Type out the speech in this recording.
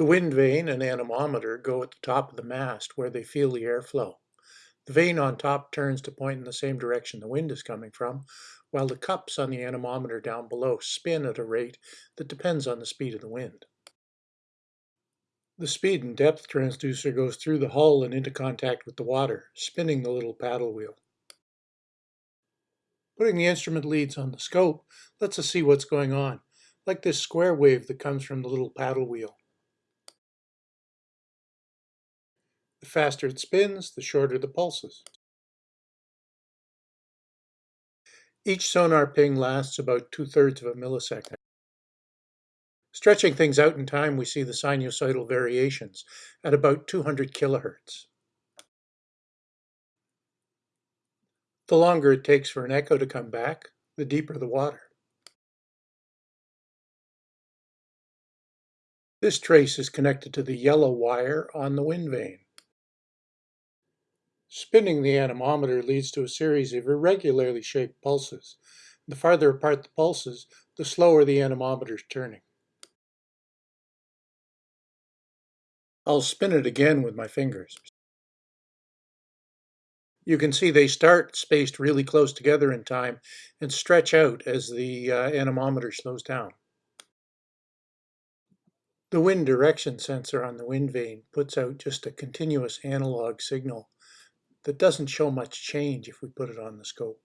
The wind vane and anemometer go at the top of the mast where they feel the airflow. The vane on top turns to point in the same direction the wind is coming from, while the cups on the anemometer down below spin at a rate that depends on the speed of the wind. The speed and depth transducer goes through the hull and into contact with the water, spinning the little paddle wheel. Putting the instrument leads on the scope lets us see what's going on, like this square wave that comes from the little paddle wheel. Faster it spins, the shorter the pulses. Each sonar ping lasts about two-thirds of a millisecond. Stretching things out in time, we see the sinusoidal variations at about 200 kilohertz. The longer it takes for an echo to come back, the deeper the water. This trace is connected to the yellow wire on the wind vane. Spinning the anemometer leads to a series of irregularly shaped pulses. The farther apart the pulses, the slower the anemometer is turning. I'll spin it again with my fingers. You can see they start spaced really close together in time and stretch out as the uh, anemometer slows down. The wind direction sensor on the wind vane puts out just a continuous analog signal that doesn't show much change if we put it on the scope.